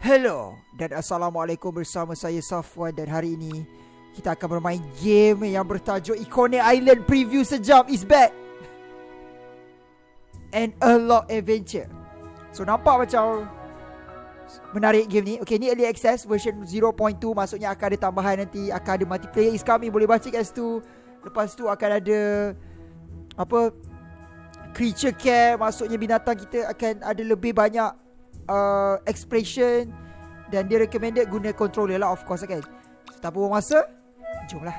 Hello dan Assalamualaikum bersama saya Safwan dan hari ini kita akan bermain game yang bertajuk Iconic Island Preview Sejam is back. And a lot adventure. So nampak macam menarik game ni. Okay ni early access version 0.2 maksudnya akan ada tambahan nanti akan ada multiplayer is coming. Boleh baca kat situ. Lepas tu akan ada apa creature care. Maksudnya binatang kita akan ada lebih banyak uh, expression dan dia recommended guna controller lah of course kan. So, tak buang masa. Jomlah.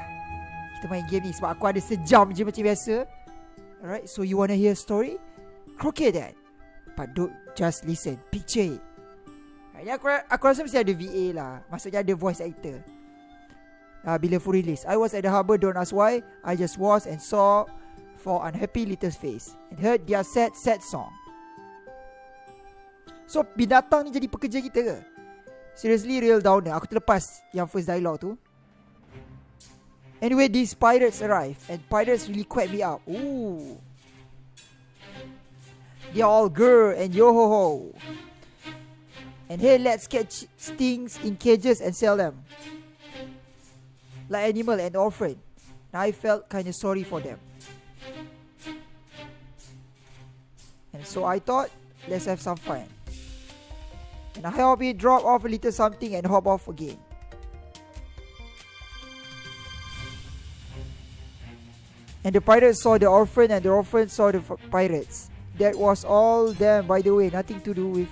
Kita main game ni sebab aku ada sejam je macam biasa. Alright, so you wanna hear a story? Okay then. But don't just listen. Picture it. Ini aku, aku rasa mesti ada VA lah. Maksudnya ada voice actor. Uh, bila full release. I was at the harbour, don't ask why. I just was and saw for unhappy little face. And heard their sad, sad song. So binatang ni jadi pekerja kita ke? Seriously real downer Aku terlepas yang first dialogue tu. Anyway these pirates arrive And pirates really quack me out Ooh. They're all grr and yo ho ho And hey let's catch stings in cages and sell them. Like animal and orphan. And I felt kinda sorry for them. And so I thought Let's have some fun And I help it drop off a little something and hop off again. And the pirates saw the orphan and the orphan saw the pirates. That was all them, by the way, nothing to do with...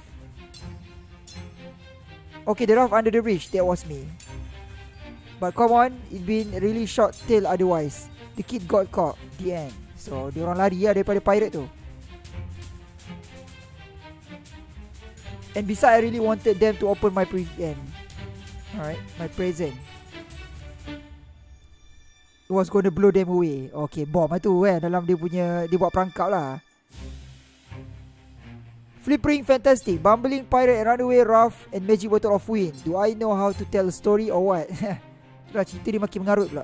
Okay, the raft under the bridge, that was me. But come on, it been really short tail otherwise. The kid got caught, the end. So, dia orang lari lah daripada pirate tu. And besides, I really wanted them to open my present. Alright, my present. It was going to blow them away. Okay, bomb lah tu kan. Dalam dia punya, dia buat perangkap lah. Flippering fantastic. Bumbling pirate, runaway rough and magic bottle of wind. Do I know how to tell a story or what? Itulah cerita dia makin mengarut pula.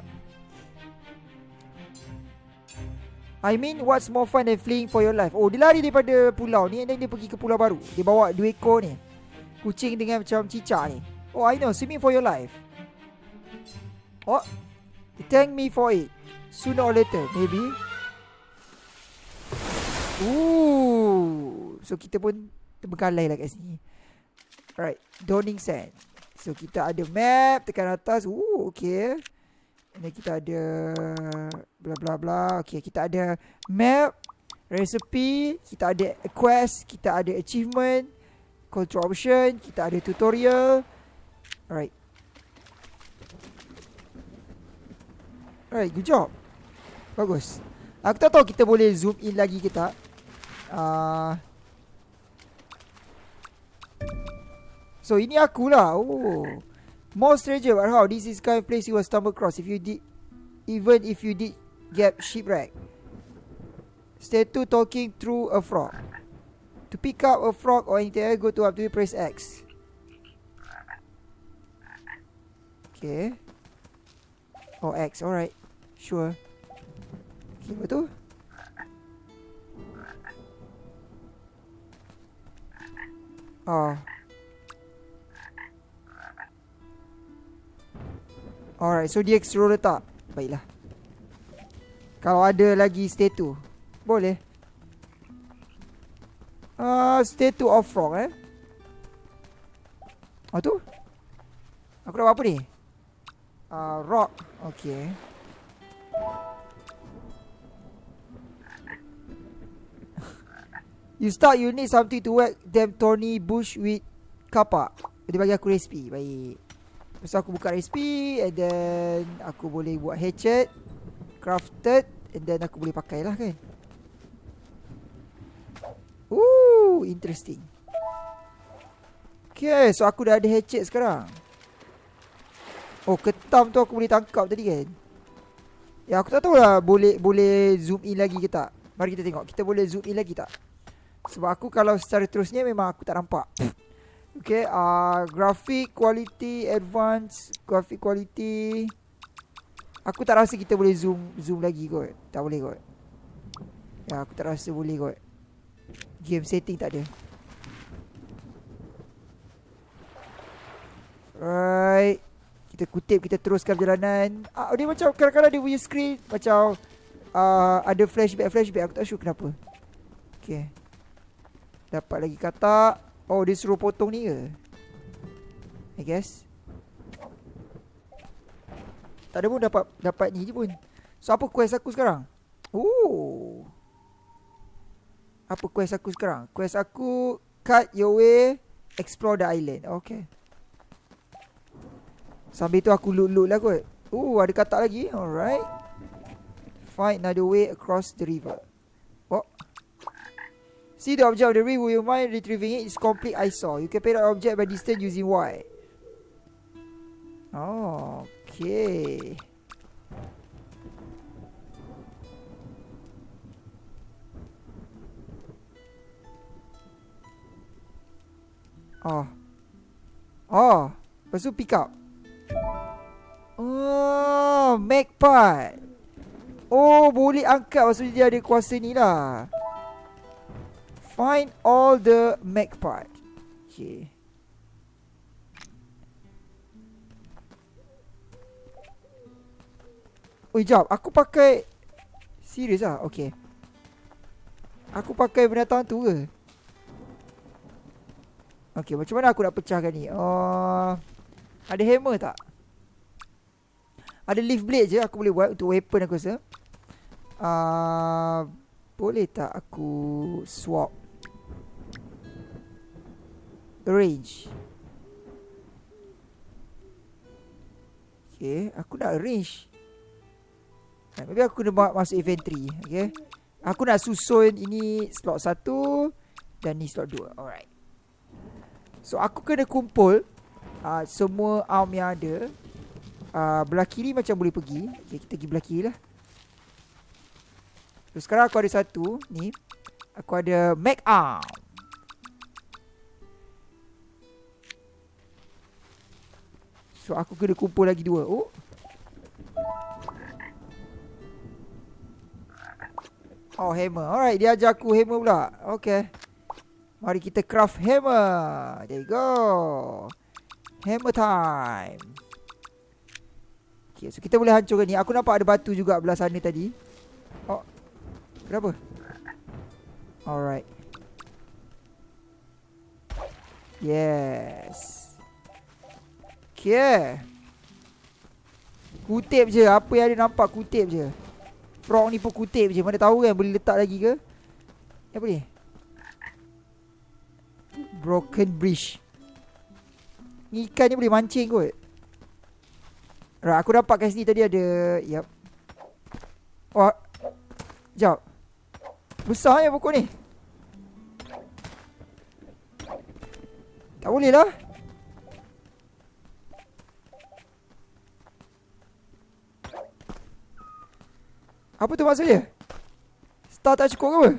I mean what's more fun than fleeing for your life? Oh dia lari daripada pulau ni And then dia pergi ke pulau baru. Dia bawa dua ekor ni. Kucing dengan macam cicak ni. Oh I know. Swimming for your life. Oh Thank me for it. Sooner or later maybe. Ooh. So kita pun Terbekalai lah kat sini. Alright. Dawning Sand. So kita ada map Tekan atas. Ooh okay ini kita ada bla bla bla. Okay, kita ada map, recipe, kita ada quest, kita ada achievement, control option, kita ada tutorial. Alright. Alright, good job. Bagus. Aku tak tahu kita boleh zoom in lagi ke tak. Uh, so ini aku lah. Oh. More stranger but how this is kind of place you will stumble across if you did even if you did get shipwreck. Statue talking through a frog. To pick up a frog or anything, go to up to press X. Okay. Oh X, alright. Sure. Okay, apa tu? Oh. Alright, so dia suruh letak Baiklah. Kalau ada lagi statue Boleh. Uh, Statue of frog eh? Oh tu? Aku dapat apa ni? Uh, Rock. Okay You start you need something to whack them thorny bush with kapak. Dia bagi aku recipe. Baik So aku buka recipe And then Aku boleh buat hatchet Crafted And then aku boleh pakai lah kan. Ooh Interesting. Okay So aku dah ada hatchet sekarang. Oh ketam tu aku boleh tangkap tadi kan? Ya aku tak tahu lah Boleh boleh zoom in lagi ke tak? Mari kita tengok Kita boleh zoom in lagi tak? Sebab aku kalau secara terusnya Memang aku tak nampak Okay, uh, graphic quality, advanced graphic quality. Aku tak rasa kita boleh zoom zoom lagi kot. Tak boleh kot. Ya, aku tak rasa boleh kot. Game setting tak ada. Alright. Kita kutip, kita teruskan perjalanan. Ah, dia macam kadang-kadang dia punya screen macam uh, ada flashback, flashback. Aku tak sure kenapa. Okay. Dapat lagi katak. Oh, dia suruh potong ni ke? I guess. Tak ada pun dapat dapat ni je pun. So, apa quest aku sekarang? Oh. Apa quest aku sekarang? Quest aku cut your way explore the island. Okay. Sambil tu aku loot-loot lah kot. Oh, ada katak lagi. Alright. Find another way across the river. Oh. See the object of the river. You mind retrieving it. It's complete eyesore. You can pay the object by distance using Y. Oh, okay. Oh. Oh. Lepas tu pick up. Oh, make part. Oh, boleh angkat maksudnya dia ada kuasa ni lah. Find all the make part. Okay. Oh, jap. Aku pakai... Serius lah? Okay. Aku pakai binatang tu ke? Okay, macam mana aku nak pecahkan ni? Oh, ada hammer tak? Ada leaf blade je aku boleh buat untuk weapon aku rasa. Uh, boleh tak aku swap? Arrange. Okay, aku nak arrange. Maybe aku kena masuk inventory. Okay. Aku nak susun ini slot 1 dan ni slot 2. Alright. So aku kena kumpul uh, semua arm yang ada uh, belah kiri macam boleh pergi. Okay, kita pergi belah kiri lah. So, sekarang aku ada satu. Ni. Aku ada Mac Arm. So, aku kena kumpul lagi dua. Oh. Oh, hammer. Alright, dia ajar aku hammer pula. Okay. Mari kita craft hammer. There you go. Hammer time. Okay, so kita boleh hancurkan ni. Aku nampak ada batu juga belah sana tadi. Oh. Kenapa? Alright. Yes. Okay. Kutip je. Apa yang ada nampak kutip je. Frog ni pun kutip je. Mana tahu kan boleh letak lagi ke? Apa ni? Broken bridge. Ikan ni boleh mancing kot. Right, aku dapat kat sini tadi ada Yep Oh Sekejap Besar ya pokok ni Tak boleh lah Apa tu maksudnya Star tak cukup ke apa?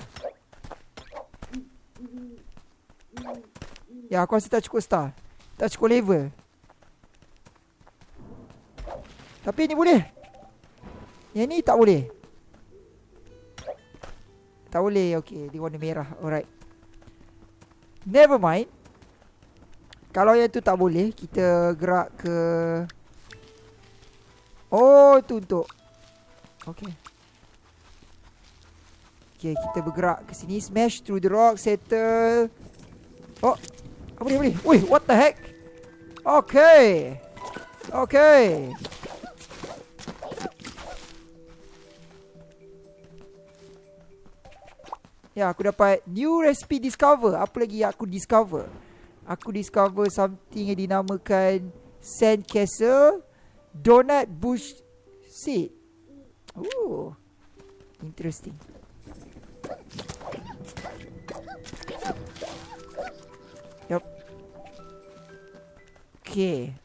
Ya aku rasa tak cukup star Tak cukup level. Tapi ni boleh. Yang ni tak boleh. Tak boleh Okay Dia warna merah. Alright. Never mind. Kalau yang tu tak boleh Kita gerak ke Oh tu untuk Okay Okay kita bergerak ke sini Smash through the rock Settle Oh Apa ni apa ni Wih what the heck Okay Okay Ya, aku dapat new recipe discover. Apa lagi yang aku discover? Aku discover something yang dinamakan sand castle donut bush seed. Oh. Interesting. Okay.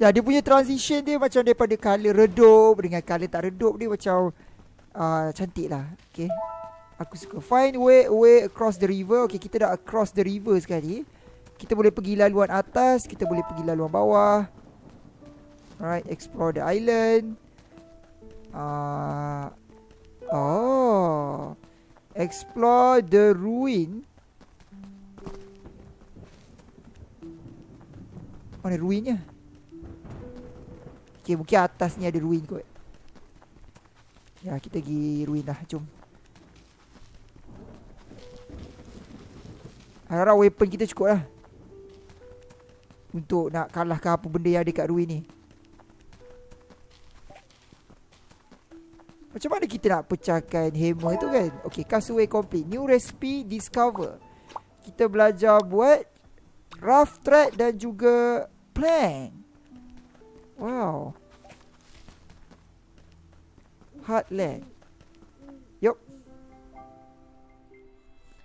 Ya, dia punya transition dia macam daripada color redup dengan color tak redup dia macam uh, cantik lah. Okay Aku suka. Find way way across the river. Okay kita dah across the river sekali. Kita boleh pergi laluan atas Kita boleh pergi laluan bawah. Alright Explore the island. Uh, Oh. Explore the ruin Mana ruinnya? Okay mungkin atas ni ada ruin kot. Ya kita pergi ruin lah. Jom. Harap weapon kita cukup lah. Untuk nak kalahkan apa benda yang ada kat ruin ni. Macam mana kita nak pecahkan hammer tu kan? Okay castaway complete. New recipe discover. Kita belajar buat Rough thread dan juga Plank Wow Heartland Yup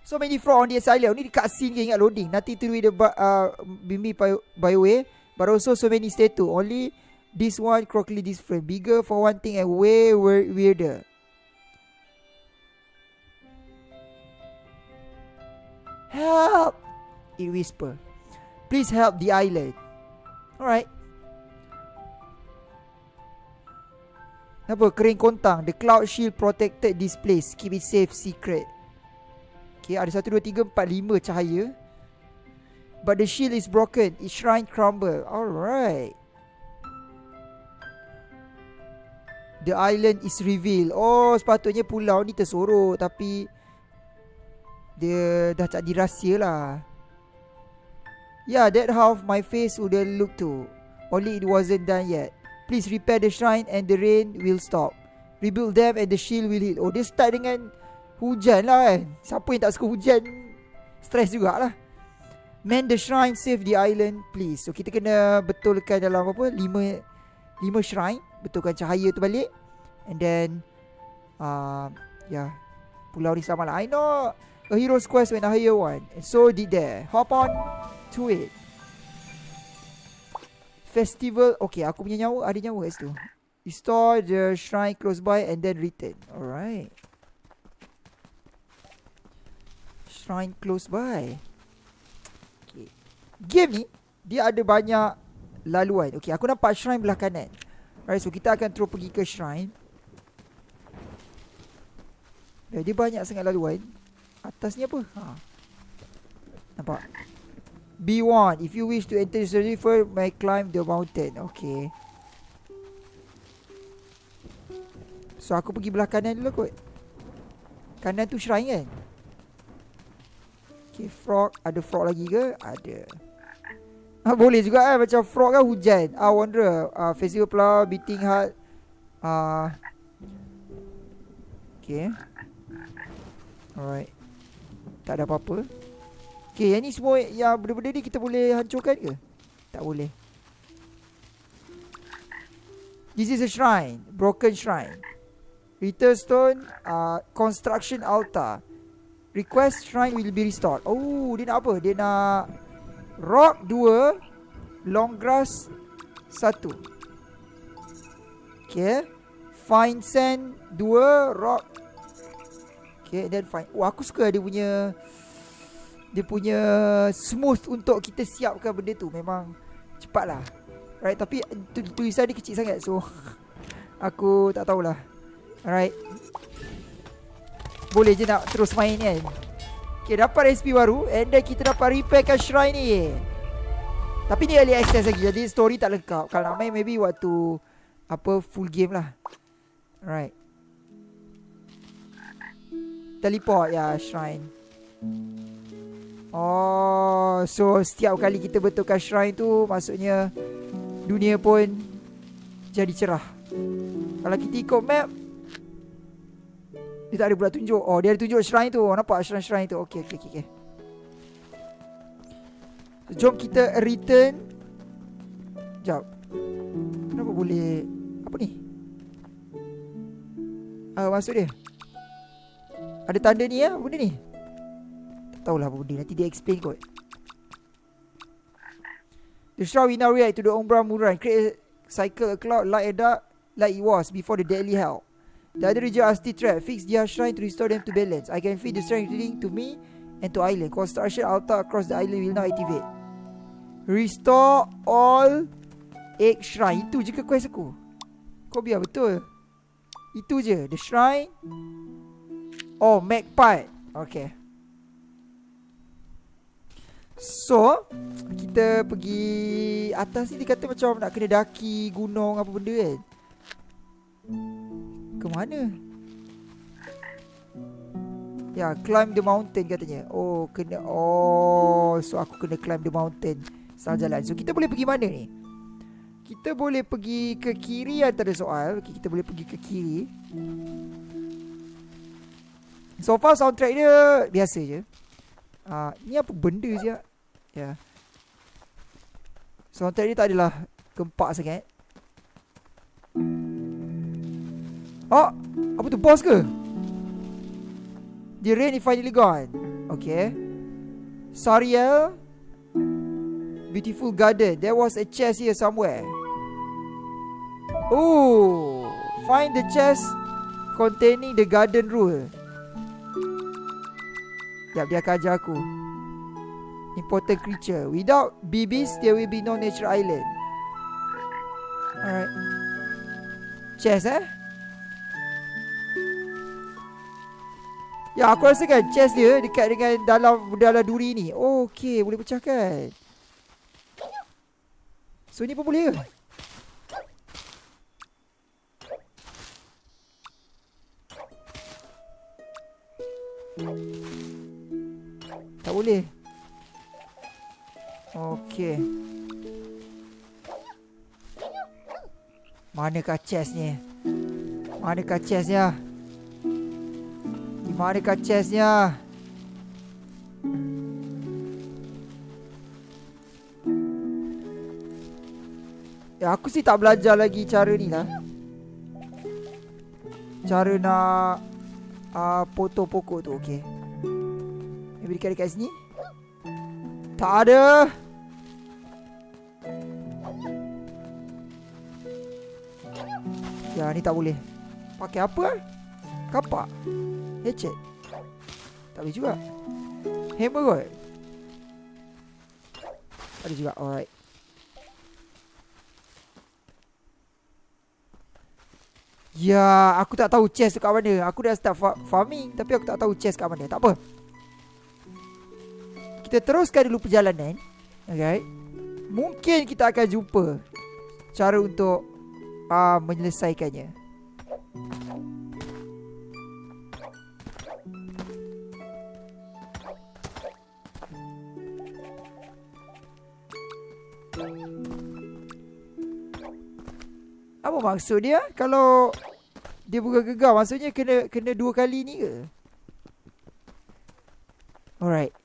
So many frog on the asylum Ni dekat scene ke ingat loading Nothing to with the uh, Bimbi Bioware But also so many statue Only This one crocodile different. Bigger for one thing and way weirder. Help! It whisper. Please help the island. Alright. Apa? Kering kontang. The cloud shield protected this place. Keep it safe, secret. Okay, ada satu, dua, tiga, empat, lima cahaya. But the shield is broken. Its shrine crumble. Alright. The island is revealed Oh sepatutnya pulau ni tersorok Tapi Dia dah tak dirahsia lah Yeah that half my face would look to Only it wasn't done yet. Please repair the shrine and the rain will stop. Rebuild them and the shield will heal. Oh dia start dengan Hujan lah kan. Siapa yang tak suka hujan? Stress jugalah. Man the shrine save the island please. So kita kena betulkan dalam apa Lima Lima shrine. Betulkan cahaya tu balik. And then uh, yeah pulau ni sama lah. I know a hero's quest when I hear one. And so did there hop on to it festival okay aku punya nyawa ada nyawa kat situ restore the shrine close by and then return alright shrine close by okay game ni dia ada banyak laluan okay aku nampak shrine belah kanan Alright, so kita akan terus pergi ke shrine. Dia banyak sangat laluan. Atas ni apa? Ha. Nampak? B1. If you wish to enter the river, may climb the mountain. Okay. So, aku pergi belah kanan dulu kot. Kanan tu shrine kan? Okay, frog. Ada frog lagi ke? Ada. Ah, boleh juga eh macam frog kan hujan. Ah wonder ah festival flower beating heart. Ah Okay. Alright. Tak ada apa-apa. Okay, yang ni semua yang benda-benda ni kita boleh hancurkan ke? Tak boleh. This is a shrine. Broken shrine. Return stone. Uh, construction altar. Request shrine will be restored. Oh, dia nak apa? Dia nak Rock 2 Long grass 1 Okay Fine sand 2 Rock Okay then fine Wah aku suka dia punya Dia punya Smooth untuk kita siapkan benda tu Memang Cepat lah Right tapi tu, Tulisan dia kecil sangat So Aku tak tahulah. Alright. Boleh je nak terus main kan? Okay, dapat resipi baru And then kita dapat repairkan shrine ni. Tapi ni early access lagi Jadi story tak lengkap. Kalau nak main maybe waktu Apa full game lah. Alright. Teleport ya shrine Oh So setiap kali kita betulkan shrine tu Maksudnya Dunia pun Jadi cerah. Kalau kita ikut map dia tak ada pula tunjuk. Oh dia ada tunjuk shrine tu. Nampak shrine-shrine tu? Okay okay okay, okay. Jom kita return. Sekejap Kenapa boleh Apa ni? Ah uh, Maksud dia? Ada tanda ni ya Benda ni tahulah apa benda Nanti dia explain kot The shroud we now react to the Umbra Muran Create a cycle a cloud like a dark Like it was before the deadly hell The other region are still trapped. Fix their shrine to restore them to balance. I can feed the strength reading to me and to island. Construction altar across the island will now activate. Restore all eight shrine. Itu je ke quest aku? Kau biar betul. Itu je. The shrine. Oh, magpie. Okay. So, kita pergi atas ni dia kata macam nak kena daki gunung apa benda kan. Ke mana? Ya, climb the mountain katanya. Oh, kena oh, so aku kena climb the mountain. Salah jalan. So kita boleh pergi mana ni? Kita boleh pergi ke kiri antara soal. Okay, kita boleh pergi ke kiri. So far soundtrack dia biasa je. Ah, ni apa benda je? Ya. Yeah. Soundtrack dia tak adalah gempak sangat. Oh, apa tu boss ke? The rain is finally gone. Okay. Sariel. Beautiful garden. There was a chest here somewhere. Oh. Find the chest containing the garden rule. Yap, dia akan ajar aku. Important creature. Without babies, there will be no natural island. Alright. Chest eh? Ya aku rasa kan chest dia dekat dengan dalam dalam duri ni. Oh, okey, boleh pecahkan. So ni pun boleh ke? Tak boleh. Okey. Manakah chest ni? Manakah chest ya? Mana kat chestnya? Ya, aku sih tak belajar lagi cara ni lah. Cara nak uh, potong pokok tu, okey. Maybe dekat dekat sini. Tak ada. Ya, ni tak boleh. Pakai apa? Kapak. Hatchet Tak boleh juga Hammer kot Ada juga Alright Ya Aku tak tahu chest tu kat mana Aku dah start fa farming Tapi aku tak tahu chest kat mana Tak apa Kita teruskan dulu perjalanan Okay Mungkin kita akan jumpa Cara untuk uh, Menyelesaikannya Apa maksud dia? Kalau dia buka gegar maksudnya kena kena dua kali ni ke? Alright.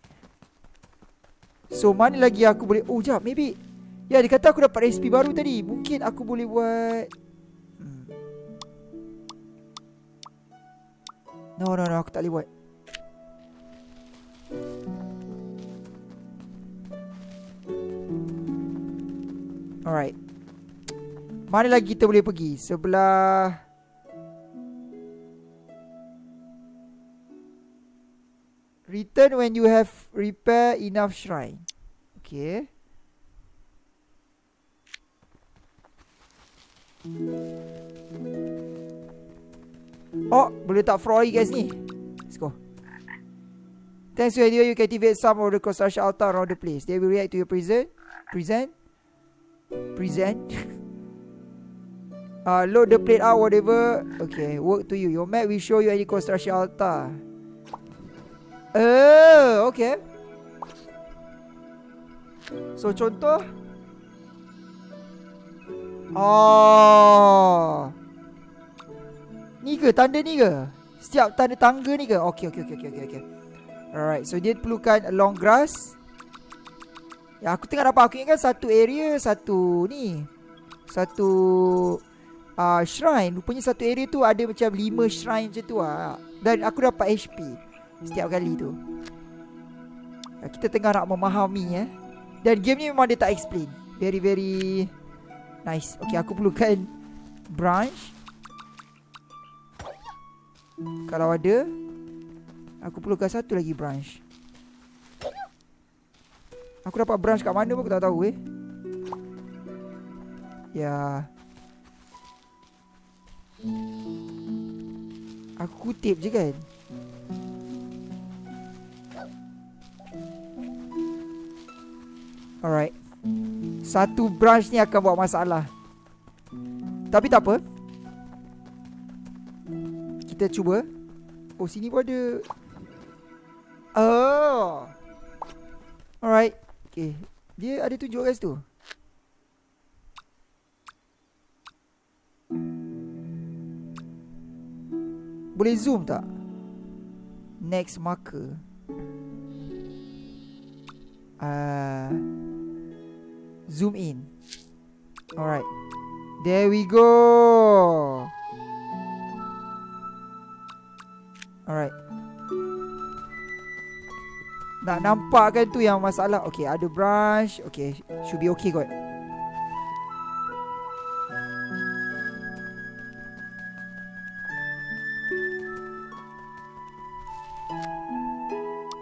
So mana lagi aku boleh Oh jap maybe Ya dia kata aku dapat resipi baru tadi Mungkin aku boleh buat hmm. No no no aku tak boleh buat Alright mana lagi kita boleh pergi? Sebelah Return when you have repair enough shrine. Okay. Oh, boleh tak Froy guys ni? Let's go. Thanks to idea you activate some of the construction altar around the place. They will react to your present. Present. Present. Uh, load the plate out, whatever. Okay, work to you. Your map will show you any construction altar. Oh, okay. So, contoh. Oh. Ni ke? Tanda ni ke? Setiap tanda tangga ni ke? Okay, okay, okay, okay, okay. Alright, so dia perlukan long grass. Ya, aku tengah dapat. Aku ingat satu area, satu ni. Satu uh, shrine Rupanya satu area tu ada macam lima shrine macam tu lah Dan aku dapat HP Setiap kali tu. Uh, Kita tengah nak memahami eh Dan game ni memang dia tak explain. Very very Nice. Okay aku perlukan Branch Kalau ada Aku perlukan satu lagi branch Aku dapat branch kat mana pun aku tak tahu eh. Ya. Aku kutip je kan Alright. Satu branch ni akan buat masalah. Tapi tak apa. Kita cuba. Oh, sini pun ada. Oh. Alright. Okay. Dia ada tunjuk kat situ. Boleh zoom tak? Next marker. Uh, zoom in. Alright. There we go. Alright. Nak nampak kan tu yang masalah. Okay, ada brush. Okay, should be okay kot.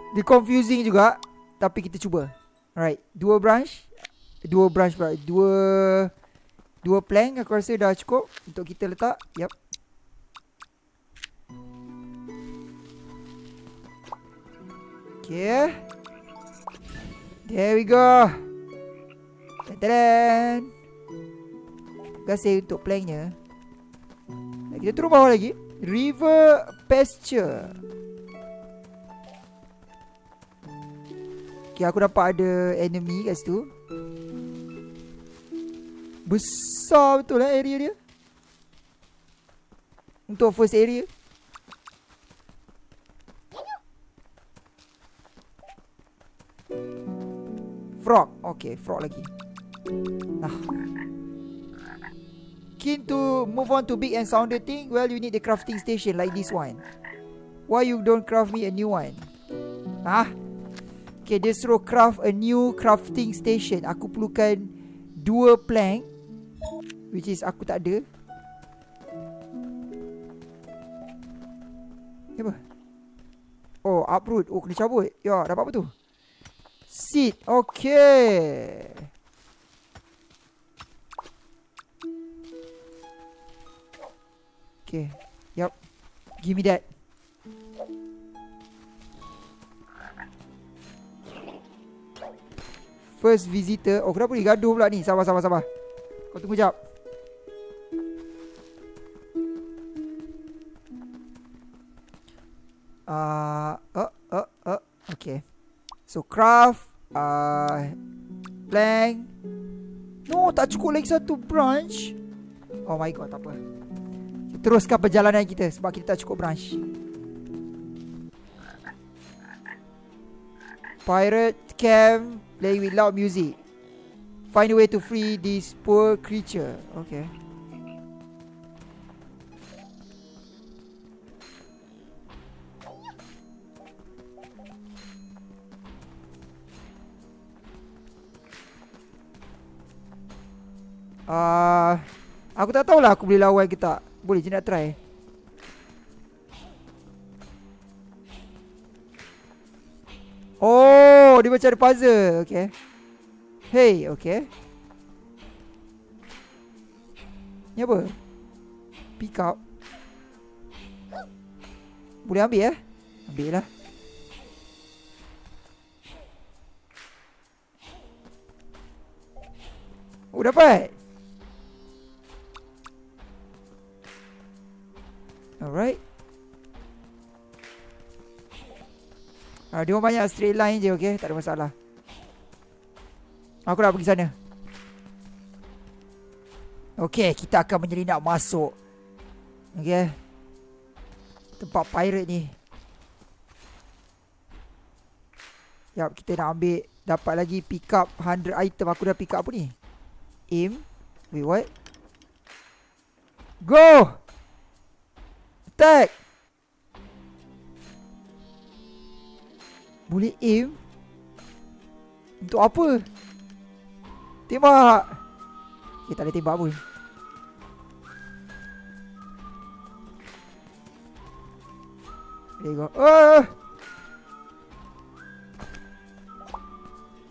Dia confusing juga Tapi kita cuba Alright Dua branch Dua branch pula Dua Dua plank aku rasa dah cukup Untuk kita letak. Yup. Okay. There we go. Tadadam Terima kasih untuk planknya. Kita turun bawah lagi. River Pasture. Okay, aku dapat ada enemy kat situ. Besar betul lah area dia. Untuk first area. Frog. Okay, frog lagi. Nah. Keen to move on to big and sounder thing? Well, you need the crafting station like this one. Why you don't craft me a new one? Ah, Okay, dia suruh craft a new crafting station. Aku perlukan dua plank. Which is aku tak ada. Apa? Oh, uproot. Oh, kena cabut. Ya, dapat apa tu? Seed. Okay. Okay. Yup. Give me that. First visitor Oh kenapa ni gaduh pula ni Sabar sabar sabar Kau tunggu jap Uh, uh, uh, okay. So craft, uh, plank. No, tak cukup lagi satu branch. Oh my god, tak apa. Teruskan perjalanan kita sebab kita tak cukup branch. Pirate camp playing with loud music. Find a way to free this poor creature. Okay. Uh, aku tak tahulah aku boleh lawan ke tak. Boleh je nak try. Oh, dia macam ada puzzle. Okay. Hey, okay. Ni apa? Pick up. Boleh ambil ya? Ambil lah. Oh, dapat. Uh, dia banyak straight line je okay Tak ada masalah. Aku nak pergi sana. Okay kita akan menyelinap masuk. Okay Tempat pirate ni. Yap kita nak ambil Dapat lagi pick up 100 item. Aku dah pick up apa ni? Aim. Wait what? Go! Attack Boleh aim? Untuk apa? Tembak. Okay tak boleh tembak pun. There you go oh!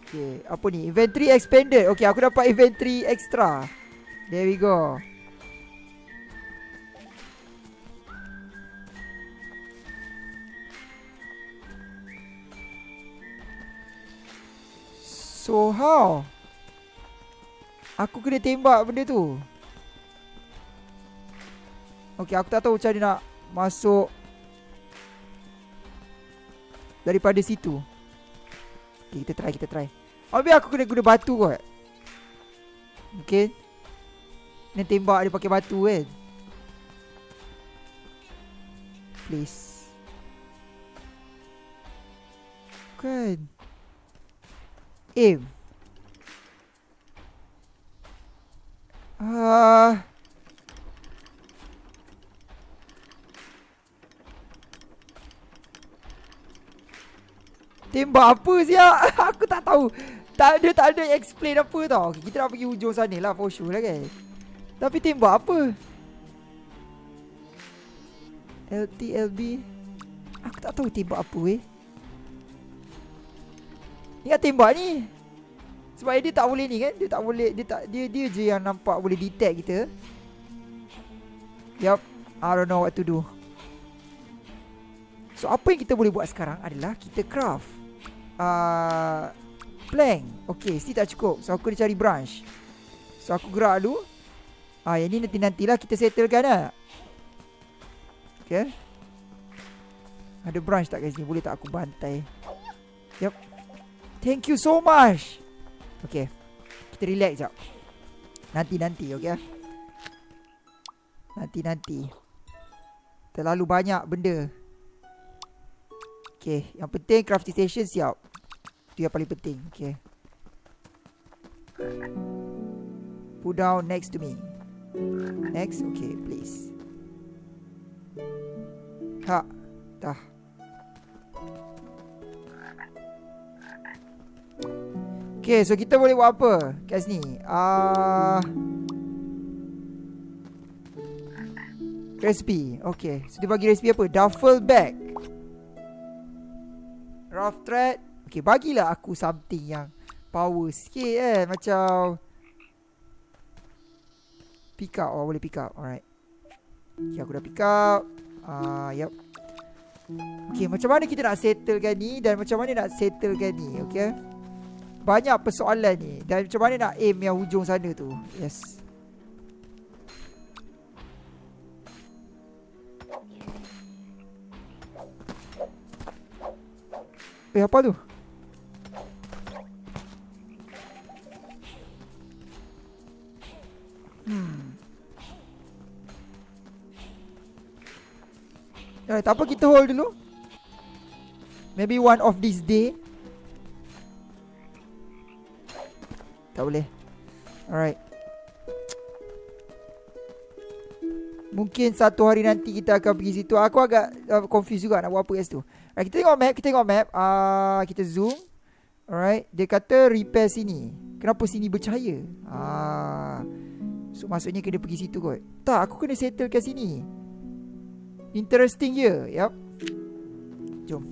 Okay apa ni? Inventory expanded. Okay aku dapat inventory extra. There we go So how? Aku kena tembak benda tu. Okay, aku tak tahu macam mana nak masuk daripada situ. Okay, kita try, kita try. Habis aku kena guna batu kot. Okay. Ni tembak dia pakai batu kan. Please. Kan. Ah. Uh, Tembak apa siap Aku tak tahu. Tak ada tak ada explain apa tau. Okay, Kita nak pergi hujung sana lah For sure lah kan? Tapi tembak apa? LT LB Aku tak tahu tembak apa eh Kan tembak ni Sebab dia tak boleh ni kan Dia tak boleh Dia tak dia, dia je yang nampak Boleh detect kita Yup I don't know what to do So apa yang kita boleh buat sekarang adalah kita craft uh, plank. Okay, still tak cukup. So aku nak cari branch. So aku gerak dulu. Ah, yang ni nanti-nantilah kita settlekan lah. Okay. Ada branch tak guys ni? Boleh tak aku bantai? Yep. Thank you so much. Okay. Kita relax jap. Nanti-nanti, okay? Nanti-nanti. Terlalu banyak benda. Okay, yang penting crafting station siap. Itu yang paling penting. Okay. Put down next to me. Next. Okay, please. Ha. Dah. Okay, so kita boleh buat apa kat sini? Ah... Uh, recipe. Okay. So, dia bagi recipe apa? Duffel bag. Rough thread. Okay, bagilah aku something yang power sikit eh. Macam... Pick up. Oh, boleh pick up. Alright. Okay, aku dah pick up. Ah, uh, yep. Okay, macam mana kita nak settlekan ni dan macam mana nak settlekan ni, okay? Banyak persoalan ni dan macam mana nak aim yang hujung sana tu. Yes. Eh, apa tu? Hmm. Eh, tak apa kita hold dulu. Maybe one of this day. Tak boleh. Alright. Mungkin satu hari nanti kita akan pergi situ. Aku agak uh, confused juga nak buat apa kat situ. Right, kita tengok map, kita tengok map. Ah, uh, kita zoom. Alright, dia kata repair sini. Kenapa sini bercahaya? Ah. Uh, So maksudnya kena pergi situ kot Tak aku kena settle kat sini Interesting je Yup Jom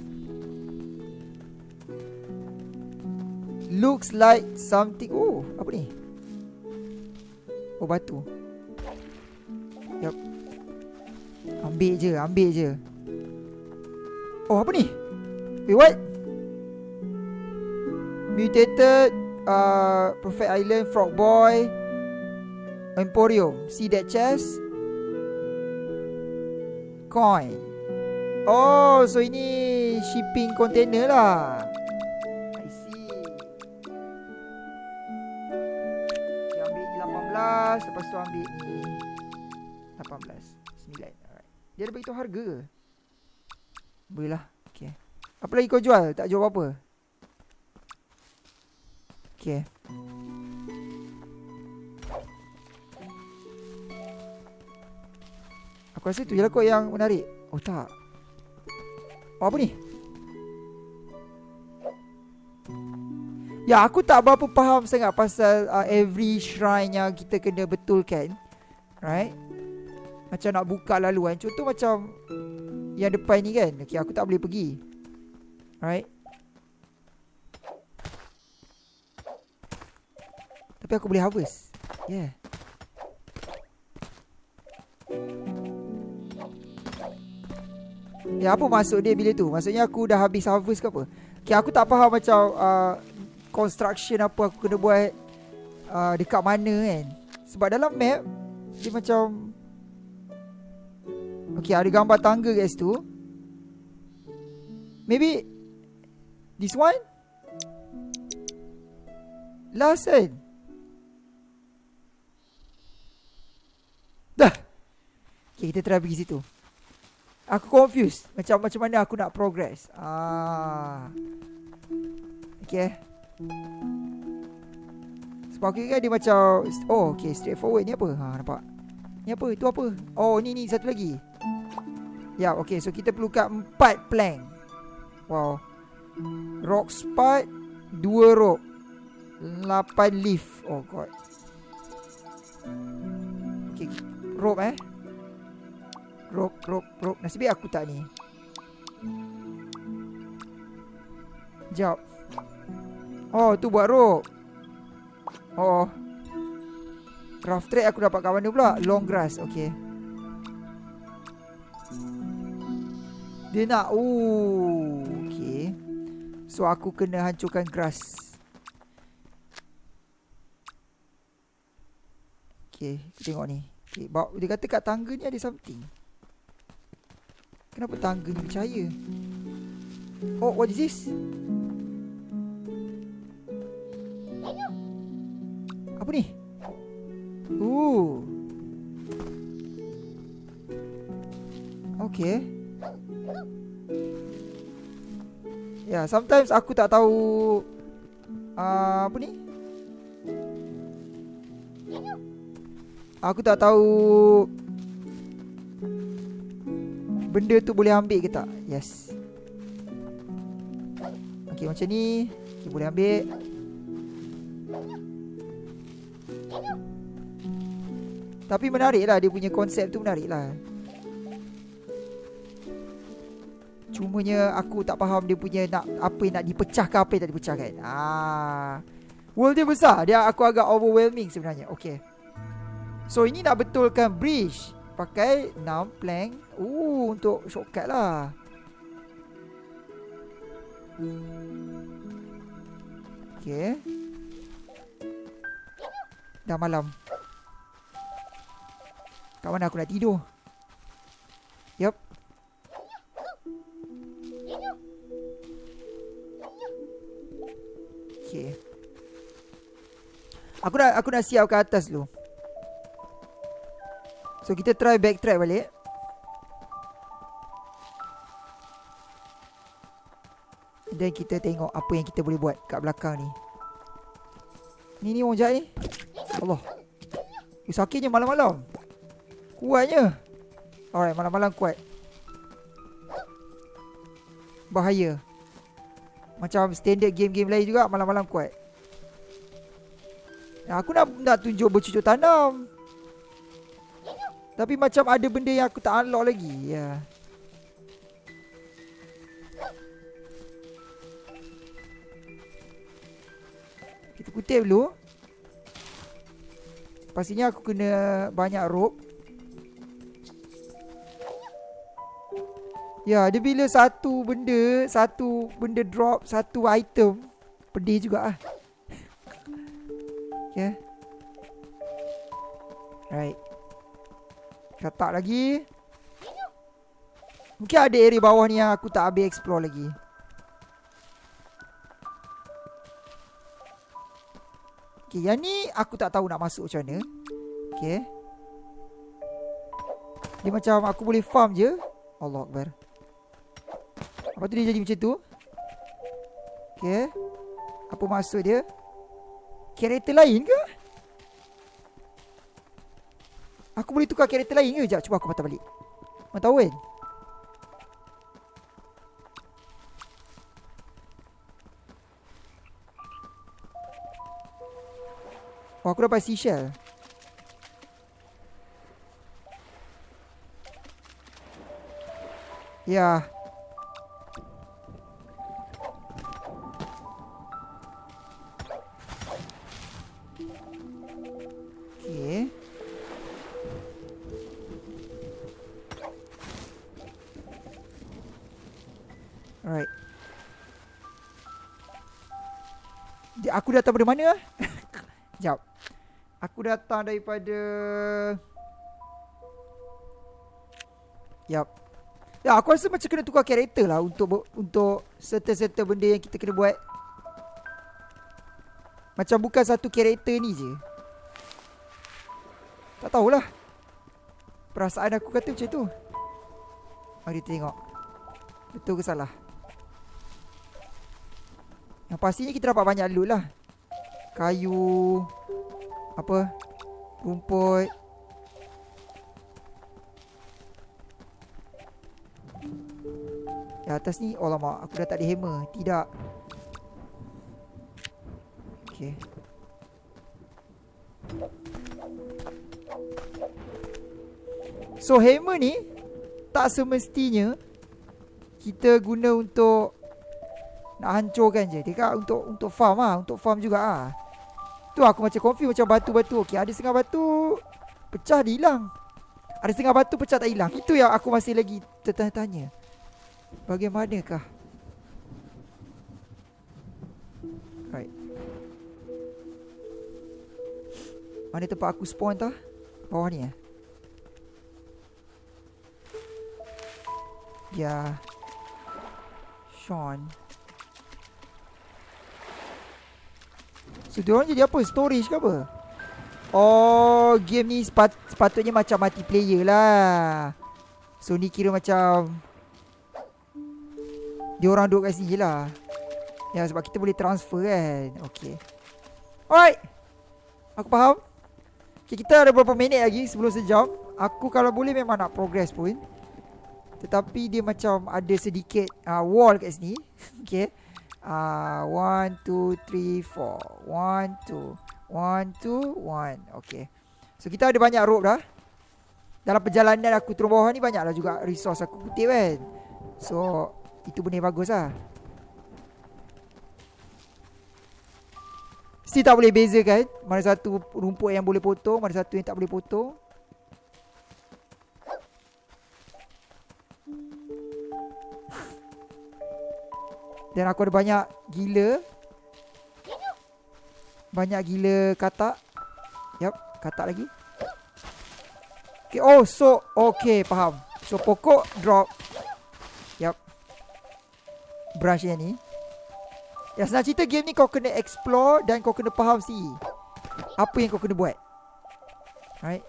Looks like something Oh apa ni Oh batu Yup Ambil je Ambil je Oh apa ni Wait what Mutated uh, Perfect Island Frog Boy Emporium. See that chest? Coin. Oh, so ini shipping container lah. 18. Lepas tu ambil ni 18. 9. Alright. Dia ada beritahu harga ke? Boleh lah. Okay. Apa lagi kau jual? Tak jual apa-apa? Okay. Aku rasa tu je lah kot yang menarik Oh tak Oh apa ni Ya aku tak berapa faham sangat pasal uh, every shrine yang kita kena betulkan Right? Macam nak buka laluan. Contoh macam Yang depan ni kan. Okay aku tak boleh pergi Right? Tapi aku boleh harvest. Yeah. Ya apa maksud dia bila tu? Maksudnya aku dah habis harvest ke apa? Okay, aku tak faham macam uh, construction apa aku kena buat uh, dekat mana kan. Sebab dalam map dia macam Okay ada gambar tangga guys tu Maybe This one? Last kan? Dah. Okay kita try pergi situ. Aku confused Macam macam mana aku nak progress. Ah, Okay Sebab aku ingat dia macam Oh okay straightforward. Ni apa? Ha, Nampak? Ni apa? Itu apa? Oh ni ni satu lagi. Ya okay so kita perlukan empat plank. Wow. Rock spot Dua rope Lapan leaf. Oh god. Okay Rope eh? Rope rope rope. Nasib baik aku tak ni. Sekejap Oh tu buat rope. Oh. Rough trade aku dapat kat mana pula? Long grass Okay. Dia nak Ooh, Okay. So aku kena hancurkan grass. Okay Tengok ni. Okay, Dia kata kat tangga ni ada something. Kenapa tangga ni percaya? Oh what is this Apa ni Ooh Okay Ya, yeah, sometimes aku tak tahu uh, apa ni? Aku tak tahu benda tu boleh ambil ke tak. Yes. Okey, macam ni. Okay, boleh ambil. Tapi menarik lah dia punya konsep tu menarik lah. Cumanya aku tak faham dia punya nak apa yang nak dipecahkan apa yang tak dipecahkan. Ah. World dia besar. Dia aku agak overwhelming sebenarnya. Okay. So ini nak betulkan bridge. Pakai 6 plank. Uh untuk shortcut lah. Okay. Dah malam. Kat mana aku nak tidur? Yup. Okay. Aku nak aku nak siap ke atas dulu. So kita try backtrack balik. Dan kita tengok apa yang kita boleh buat kat belakang ni. Ni ni orang jahat ni. Allah. Sakitnya malam-malam. Kuatnya. Alright, malam-malam kuat. Bahaya. Macam standard game-game lain juga malam-malam kuat. Ya, aku nak nak tunjuk bercucuk tanam. Tapi macam ada benda yang aku tak unlock lagi. Ya. Kita kutip dulu. Pastinya aku kena banyak rope. Ya, dia bila satu benda, satu benda drop, satu item, pedih juga ah. okay. Right. Katak lagi. Mungkin ada area bawah ni yang aku tak habis explore lagi. Okay, yang ni aku tak tahu nak masuk macam mana. Okay. Dia macam aku boleh farm je. Allah Akbar. Lepas tu dia jadi macam tu. Okay Apa maksud dia? Karakter lain ke? Aku boleh tukar karakter lain ke Sekejap cuba aku patah balik. Mana tahu kan? Oh aku dapat seashell. Ya. yeah. Aku datang dari mana? Sekejap. Aku datang daripada... Yap. Ya, aku rasa macam kena tukar karakter lah untuk untuk serta-serta benda yang kita kena buat. Macam bukan satu karakter ni je. Tak tahulah. Perasaan aku kata macam tu. Mari tengok. Betul ke salah? Yang pastinya kita dapat banyak loot lah. Kayu. Apa? Rumput. Di atas ni Oh lama Aku dah tak ada hammer Tidak Okay So hammer ni Tak semestinya Kita guna untuk Nak hancurkan je Dia kan untuk untuk farm lah Untuk farm juga lah Tu aku macam confuse Macam batu-batu Okay ada setengah batu Pecah dia hilang Ada setengah batu pecah tak hilang Itu yang aku masih lagi Tertanya-tanya Bagaimanakah? Right. Mana tempat aku spawn tah? Bawah ni eh? Ya. Sean. So, diorang jadi apa? Storage ke apa? Oh, game ni sepat sepatutnya macam multiplayer lah. So, ni kira macam dia orang duduk kat sini lah. Ya sebab kita boleh transfer kan? Okay Alright Aku faham? Okay, Kita ada beberapa minit lagi sebelum sejam? Aku kalau boleh memang nak progress pun. Tetapi dia macam ada sedikit uh, wall kat sini. Okay uh, One, two, three, four. One, two. One, two, one. Okay. So kita ada banyak rope dah. Dalam perjalanan aku turun bawah ni Banyaklah juga resource aku kutip kan. So itu benda bagus lah. Still tak boleh bezakan. Mana satu rumput yang boleh potong Mana satu yang tak boleh potong Dan aku ada banyak gila. Banyak gila katak. Yup, katak lagi. Okay, oh so Okay, faham. So pokok drop. Branch yang ni. Ya senang cerita game ni kau kena explore Dan kau kena faham si. Apa yang kau kena buat. Right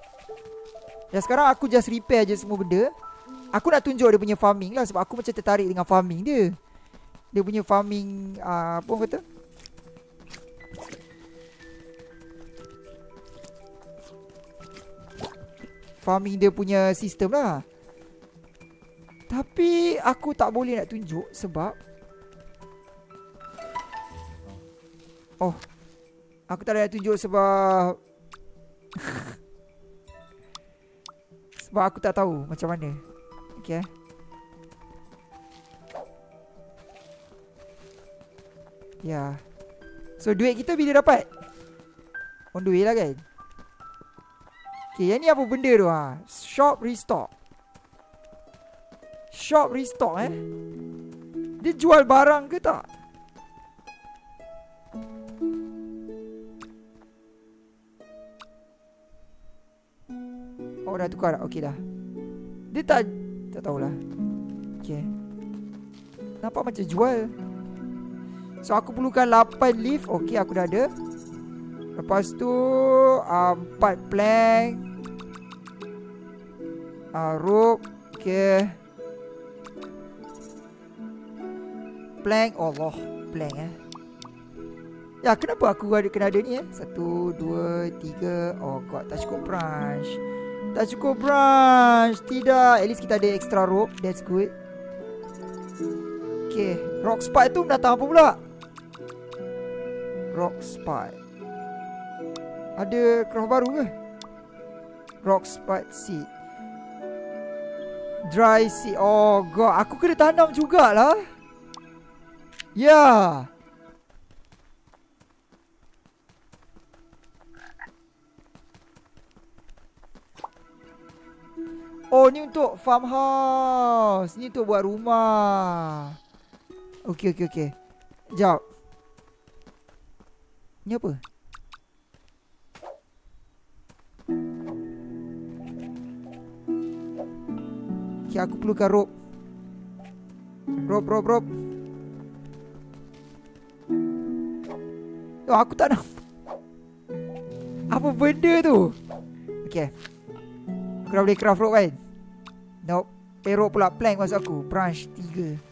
Ya sekarang aku just repair je semua benda. Aku nak tunjuk dia punya farming lah Sebab aku macam tertarik dengan farming dia Dia punya farming uh, Apa orang kata? Farming dia punya sistem lah. Tapi aku tak boleh nak tunjuk Sebab Oh Aku tak ada tunjuk sebab Sebab aku tak tahu macam mana. Okay Ya. So duit kita bila dapat? On the way lah kan? Okay yang ni apa benda tu? Ha? Shop restock. Shop restock eh? Dia jual barang ke tak? Oh dah tukar dah? Okey dah. Dia tak Tak tahulah. Okay. Nampak macam jual So aku perlukan 8 leaf. Okay aku dah ada. Lepas tu uh, 4 plank. Uh, Rope. Okay Plank. Allah Plank eh. Ya kenapa aku ada kena ada ni eh? Satu Dua Tiga. Oh god tak cukup branch. Tak cukup branch. Tidak. At least kita ada extra rope. That's good. Okay Rock spot tu datang apa pula Rock spot Ada craft baru ke? Rock spot seed. Dry seed. Oh god. Aku kena tanam jugalah. Ya. Yeah. Oh ni untuk farmhouse. Ni untuk buat rumah. Okay okay okay Sekejap Ni apa? Okay, aku perlukan rope. Rope, rope, rope. Oh, aku tak nak. Apa benda tu? Okay. Aku dah boleh craft rope kan? Nope. Eh, rope pula plank masa aku. Branch 3.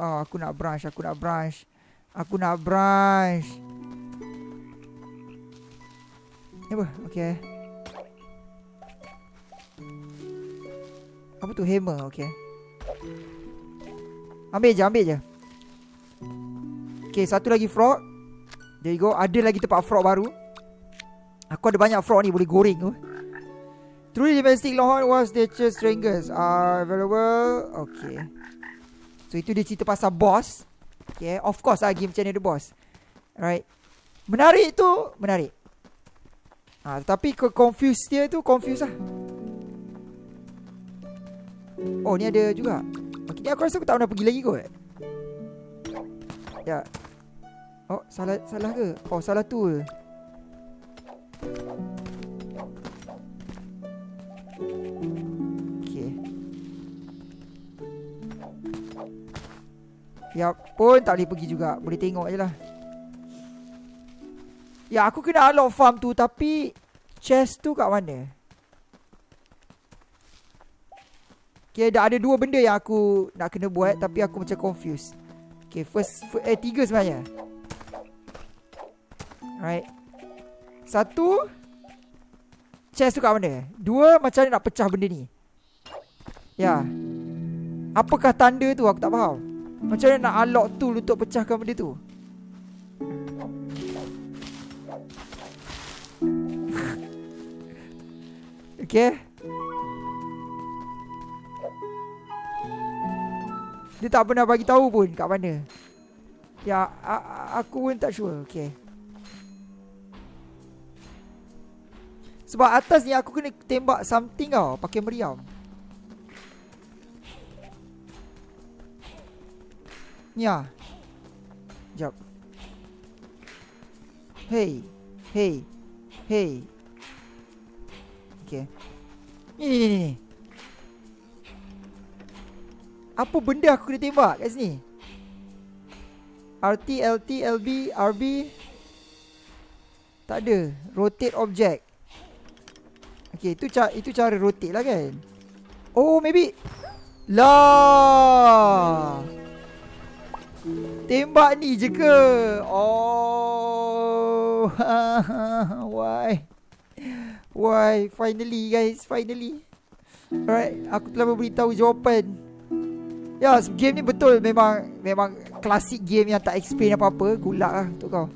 Oh, aku nak branch, aku nak branch. Aku nak branch. Ni apa? Okay. Apa tu hammer? Okay. Ambil je, ambil je. Okay, satu lagi frog. There you go. Ada lagi tempat frog baru. Aku ada banyak frog ni boleh goreng tu. Truly domestic longhorn was nature's strongest are available. Okay. So itu dia cerita pasal boss. Okay, of course lah game macam ni ada boss. Alright. Menarik tu, menarik. Ah, ha, tapi ke confuse dia tu confuse lah. Oh, ni ada juga. Okay, ni aku rasa aku tak pernah pergi lagi kot. Ya. Oh, salah salah ke? Oh, salah tu. Ya pun tak boleh pergi juga. Boleh tengok je lah. Ya aku kena unlock farm tu Tapi Chest tu kat mana? Okay dah ada dua benda yang aku Nak kena buat Tapi aku macam confused. Okay first, first Eh tiga sebenarnya. Alright. Satu Chest tu kat mana? Dua macam mana nak pecah benda ni? Ya. Apakah tanda tu? Aku tak faham macam mana nak unlock tool untuk pecahkan benda tu? okay. Dia tak pernah bagi tahu pun kat mana. Ya, aku pun tak sure. Okay. Sebab atas ni aku kena tembak something tau pakai meriam. Ya. Jap. Hey. Hey. Hey. Okay. Ni ni ni ni. Apa benda aku kena tembak kat sini? RT, LT, LB, RB. Tak ada. Rotate object. Okay, itu, ca itu cara rotate lah kan? Oh, maybe. Lah. Tembak ni je ke? Oh. Why? Why? Finally guys, finally. Alright, aku telah memberitahu jawapan. Ya, yes, game ni betul memang memang klasik game yang tak explain apa-apa. Gulak lah untuk kau.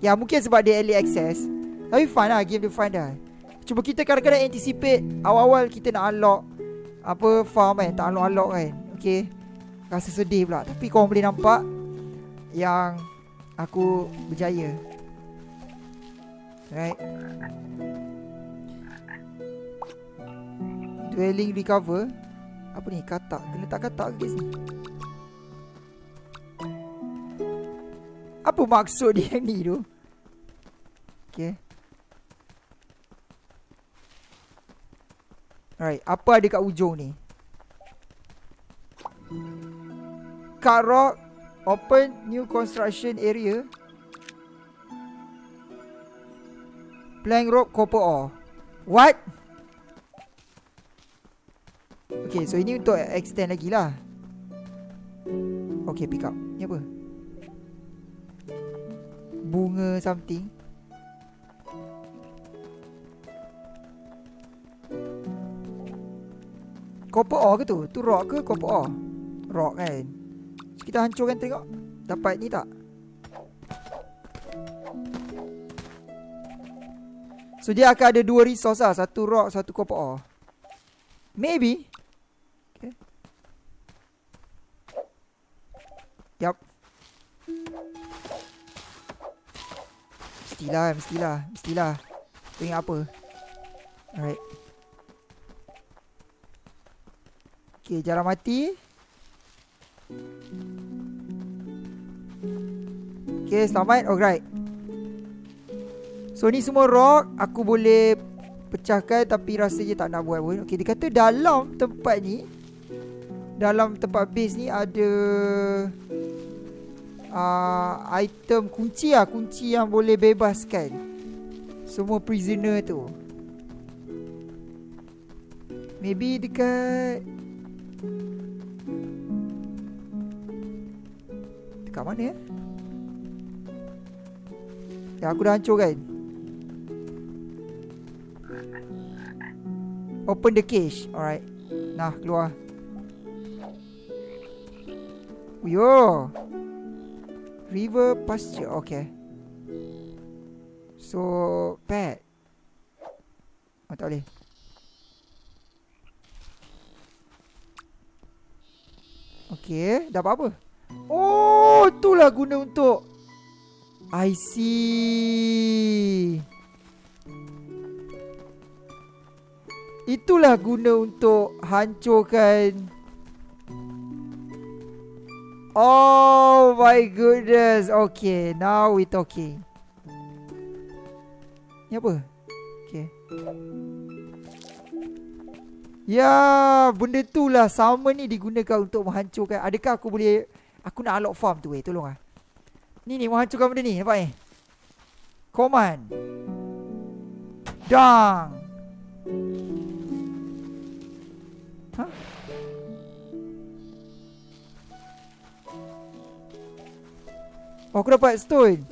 Ya, mungkin sebab dia early access. Tapi fun lah, game dia fun dah. Cuma kita kadang-kadang anticipate awal-awal kita nak unlock apa farm kan, tak unlock-unlock kan. Okay. Rasa sedih pula. Tapi korang boleh nampak Yang Aku berjaya. Right? Dwelling recover. Apa ni? Katak. Kena tak katak guys ni Apa maksud dia ni tu? Okay. Right. Apa ada kat ujung ni rock Open new construction area Plank rope copper ore What? Okay so ini untuk extend lagi lah Okay pick up Ni apa? Bunga something Copper ore ke tu? Tu rock ke copper ore? Rock kan kita hancurkan tengok. Dapat ni tak? So dia akan ada dua resource lah. Satu rock Satu copper ore Maybe. Okay. Yup. Mestilah Mestilah Mestilah. Kau ingat apa. Alright. Okay jarang mati. Okay, selamat. Alright. So, ni semua rock. Aku boleh pecahkan tapi rasanya tak nak buat pun. Okay, dia kata dalam tempat ni. Dalam tempat base ni ada... Uh, item kunci lah. Kunci yang boleh bebaskan. Semua prisoner tu. Maybe dekat... Dekat mana ya? Ya aku dah hancur kan? Open the cage. Alright. Nah keluar. Yo. River pasture. Okay. So Pet. Oh tak boleh. Okay. Dah apa-apa Oh Itulah guna untuk I see. Itulah guna untuk hancurkan. Oh my goodness. Okay Now we talking Ni apa? Okay. Ya Benda tu lah. Sama ni digunakan untuk menghancurkan. Adakah aku boleh Aku nak unlock farm tu eh Tolong lah Ni ni menghancurkan benda ni Nampak ni Command. Dang. Ha? Oh aku dapat stone.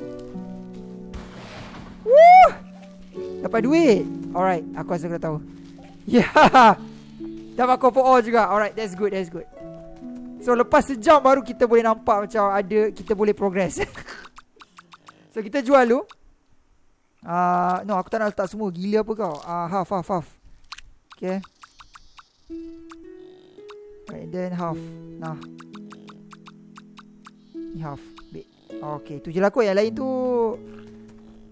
Woo Dapat duit. Alright Aku rasa aku dah tahu. Yeah. Dapat copper ore juga. Alright that's good that's good So lepas sejam baru kita boleh nampak macam ada kita boleh progress. so kita jual dulu. Uh, no aku tak nak letak semua. Gila apa kau? Uh, Half half half. Okay. Right then half. Nah. Ni half Baik Okay tu je lah kot. Yang lain tu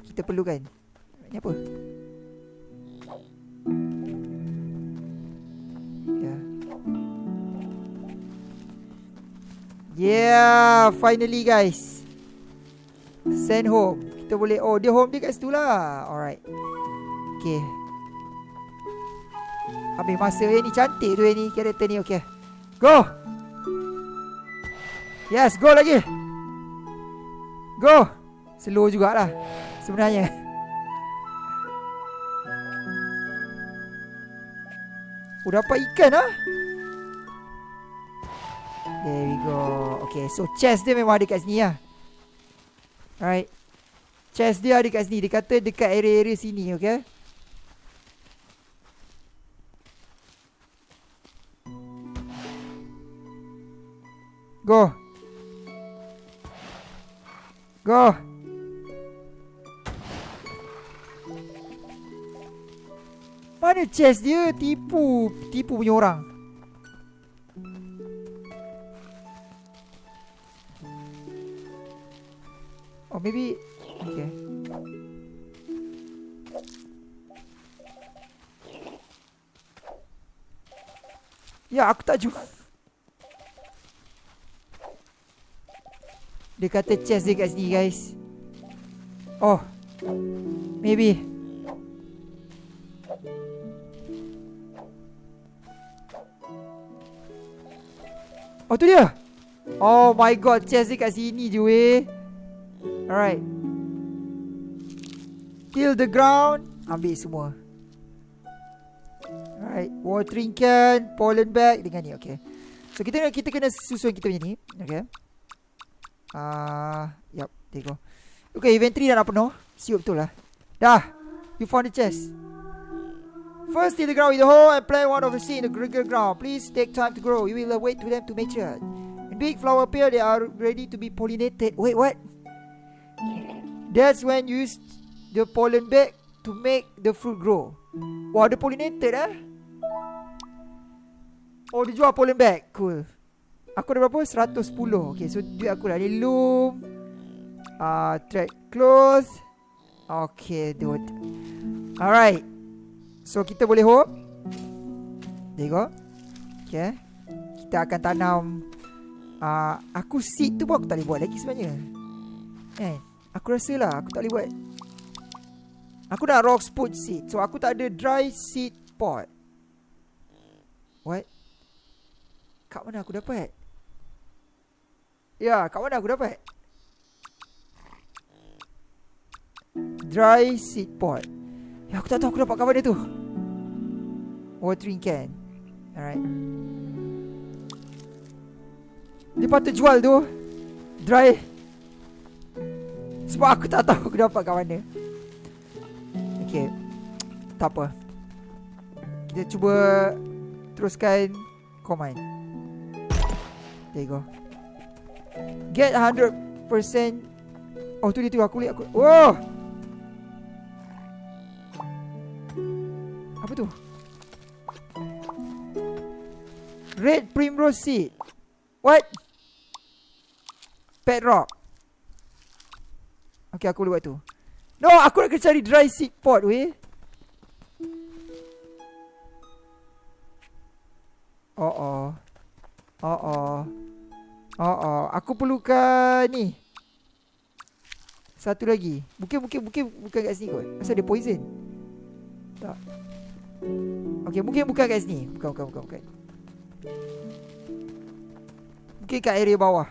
Kita perlukan. Ni apa Yeah, finally guys. Send home. Kita boleh oh dia home dia kat situ lah. Alright. Okay. Habis masa eh, ni cantik tu eh, ni karakter ni okay. Go. Yes, go lagi. Go. Slow jugalah sebenarnya. Oh dapat ikan ah. There we go. Okay so chest dia memang ada kat sini lah. Alright. Chest dia ada kat sini. Dia kata dekat area-area sini okay? Go. Go. Mana chest dia Tipu Tipu punya orang Oh maybe Okay. Ya aku tak juga Dia kata chest dia kat sini guys. Oh Maybe. Oh tu dia. Oh my god chest dia kat sini je weh Alright. Till the ground. Ambil semua. Alright. Watering can. Pollen bag. Dengan ni. Okay. So kita kita kena susun kita punya ni. Okay. Ah, uh, Yup. There you go. Okay. Inventory dah nak penuh. Siup betul lah. Dah. You found the chest. First, till the ground with the hole and plant one of the seed in the greater ground. Please take time to grow. You will wait for them to mature. When big flower appear, they are ready to be pollinated. Wait, what? That's when you use the pollen bag to make the fruit grow. Wah, the pollinated eh? Oh, dia jual pollen bag. Cool. Aku ada berapa? 110 Okay so duit aku dah loom uh, Thread close. Okay dude. Alright. So kita boleh hope. There you go Okay. Kita akan tanam. Uh, Aku seed tu pun aku tak boleh buat lagi sebenarnya. Eh Aku rasa lah aku tak boleh buat Aku nak rock spot seed So aku tak ada dry seed pot What? Kat mana aku dapat? Ya, kat mana aku dapat? Dry seed pot. Ya, aku tak tahu aku dapat kat mana tu. Watering can. Alright. Dia patut jual tu. Dry. Sebab aku tak tahu aku dapat kat mana. Okay. Tak apa. Kita cuba teruskan command. There you go. Get 100% Oh tu dia tu aku lihat aku Oh Apa tu Red primrose seed What Pet rock Okay aku boleh buat tu No aku nak cari dry seed pot weh Oh oh Oh oh Oh, oh. Aku perlukan ni. Satu lagi. Mungkin, mungkin, mungkin bukan kat sini kot. Asal dia poison. Tak. Okay, mungkin bukan kat sini. Bukan, bukan, bukan, bukan. Mungkin kat area bawah.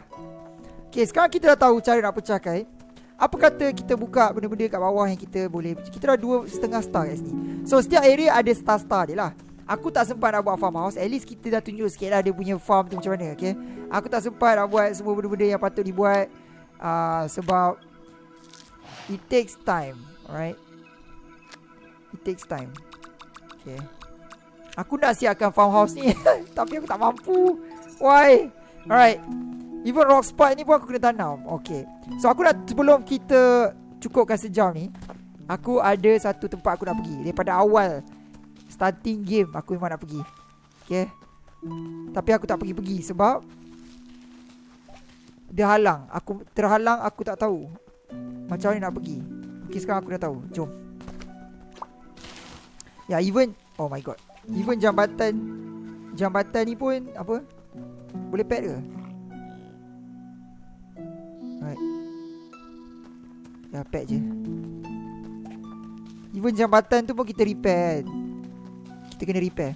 Okay, sekarang kita dah tahu cara nak pecahkan. Apa kata kita buka benda-benda kat bawah yang kita boleh... Kita dah dua setengah star kat sini. So, setiap area ada star-star dia lah. Aku tak sempat nak buat farmhouse At least kita dah tunjuk sikit lah Dia punya farm tu macam mana okay? Aku tak sempat nak buat Semua benda-benda yang patut dibuat uh, Sebab It takes time Alright It takes time Okay Aku nak siapkan farmhouse ni Tapi aku tak mampu Why Alright Even rock spot ni pun aku kena tanam. Okay So aku nak Sebelum kita Cukupkan sejam ni Aku ada satu tempat aku nak pergi. Daripada awal Starting game Aku memang nak pergi. Okay Tapi aku tak pergi-pergi Sebab Dia halang. Aku terhalang Aku tak tahu Macam mana nak pergi. Okay sekarang aku dah tahu. Jom. Ya even Oh my god. Even jambatan Jambatan ni pun Apa? Boleh pet ke Right Ya pet je. Even jambatan tu pun kita repair kita kena repair.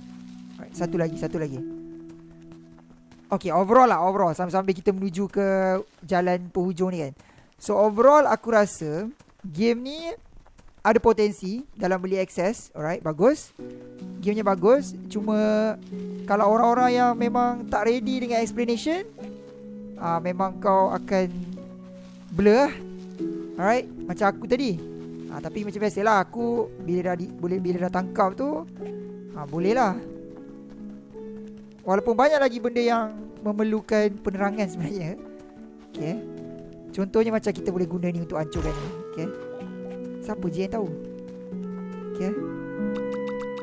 Alright, Satu lagi Satu lagi. Okay overall lah Overall. Sambil-sambil kita menuju ke Jalan penghujung ni kan. So overall aku rasa Game ni Ada potensi Dalam beli access. Alright Bagus. Gamenya bagus. Cuma Kalau orang-orang yang memang Tak ready dengan explanation uh, Memang kau akan Blur lah. Alright Macam aku tadi. Uh, Tapi macam biasalah Aku Bila dah di, boleh Bila dah tangkap tu ha, Boleh lah Walaupun banyak lagi benda yang Memerlukan penerangan sebenarnya. Okay. Contohnya macam kita boleh guna ni untuk hancurkan ni. Okay. Siapa je yang tahu? Okay.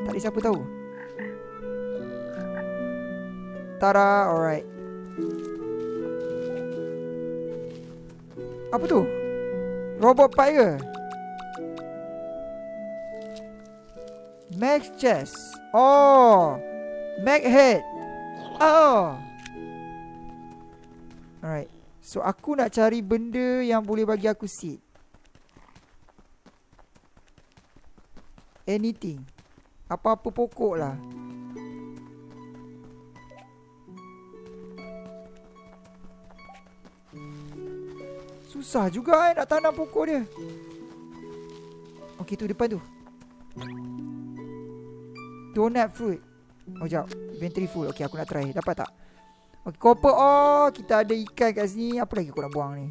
Tak ada siapa tahu? Tara Alright Apa tu? Robot pipe ke? Max chest Oh Mag head. Oh. Alright. So aku nak cari benda yang boleh bagi aku seed Anything. Apa-apa pokok lah Susah juga eh nak tanam pokok dia. Okay tu depan tu. Donut fruit. Oh sekejap Inventory full Okay aku nak try. Dapat tak? Okay copper Oh Kita ada ikan kat sini. Apa lagi aku nak buang ni?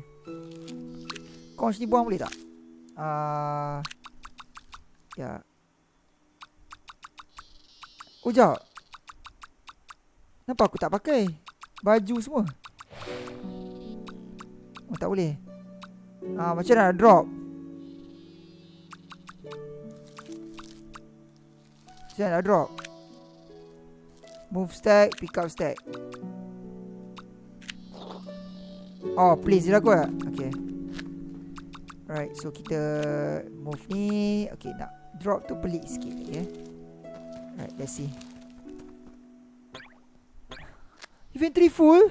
Conch ni buang boleh tak? Uh, Ya. Oh sekejap Kenapa aku tak pakai? Baju semua? Oh tak boleh Ah Macam nak drop. Macam nak drop. Move stack Pick up stack. Oh please dia aku lah Okay. Alright so kita Move ni. Okay nak Drop tu pelik sikit okay. Alright let's see. Inventory full?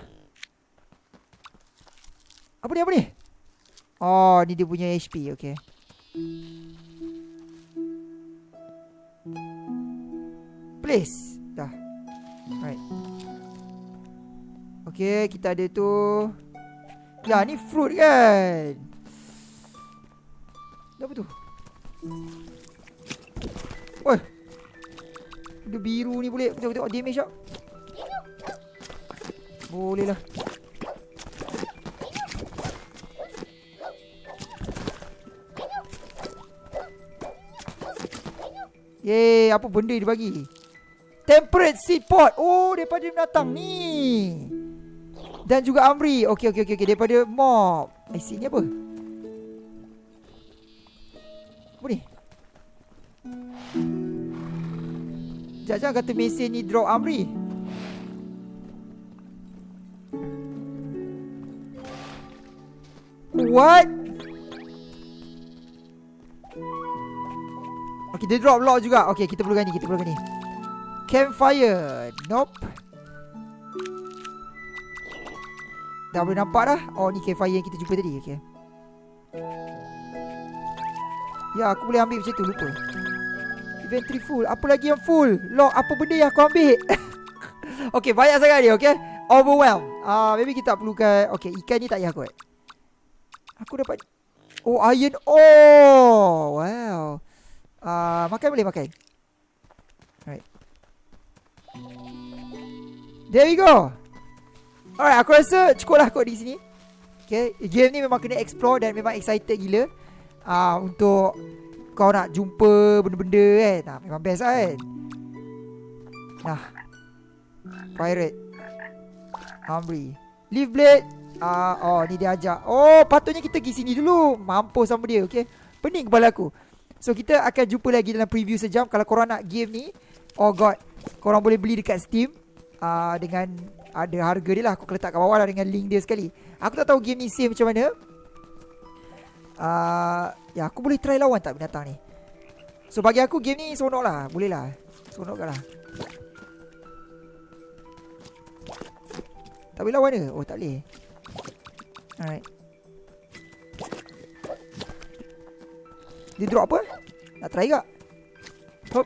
Apa ni apa ni Oh ni dia punya HP Okay. Place. Dah. Alright. Okay kita ada tu. Ya ni fruit kan? Apa tu? Woi. Dia biru ni boleh. Tengok tengok damage tak? Boleh lah Yeay, apa benda dia bagi? Temperate seed pot. Oh, daripada binatang ni. Dan juga Amri. Okey, okey, okey. Okay. Daripada mob. Eh, sini apa? Apa ni? Jangan-jangan kata mesin ni drop Amri. What? Okay, dia drop lock juga. Okay, kita perlukan ni. Kita perlukan ni. Campfire. Nope. Dah boleh nampak dah. Oh, ni campfire yang kita jumpa tadi. Okay. Ya, aku boleh ambil macam tu. Lupa. Inventory full. Apa lagi yang full? Lock. Apa benda yang aku ambil? okay, banyak sangat dia. Okay. Overwhelm. Ah, uh, maybe kita tak perlukan. Okay, ikan ni tak payah kot. Aku dapat. Oh, iron Oh, Wow. Uh, makan boleh makan. Alright. There we go. Alright, aku rasa cukup lah kot di sini. Okay, game ni memang kena explore dan memang excited gila. Uh, untuk kau nak jumpa benda-benda kan. Nah, memang best lah kan. Nah. Pirate. Amri. Leaf blade. Uh, oh, ni dia ajak. Oh, patutnya kita pergi sini dulu. Mampus sama dia, okay. Pening kepala aku. So kita akan jumpa lagi dalam preview sejam. Kalau korang nak game ni Oh god Korang boleh beli dekat Steam. Uh, Dengan ada harga dia lah. Aku letak kat bawah lah dengan link dia sekali. Aku tak tahu game ni save macam mana. Uh, Ya aku boleh try lawan tak binatang ni? So bagi aku game ni seronok lah. Boleh lah. Seronok kan lah. Tak boleh lawan ke? Oh tak boleh. Alright Dia drop apa? Nak try tak? Hop.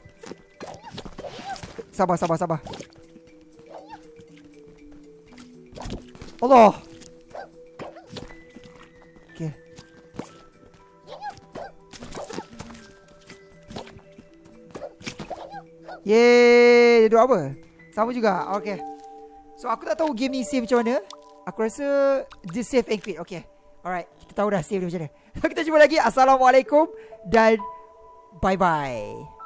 Sabar, sabar, sabar. Allah. Okay. Yeay, dia drop apa? Sama juga. Okay. So aku tak tahu game ni save macam mana. Aku rasa dia save and quit. Okay. Alright, kita tahu dah save dia macam mana. kita jumpa lagi. Assalamualaikum dan bye bye.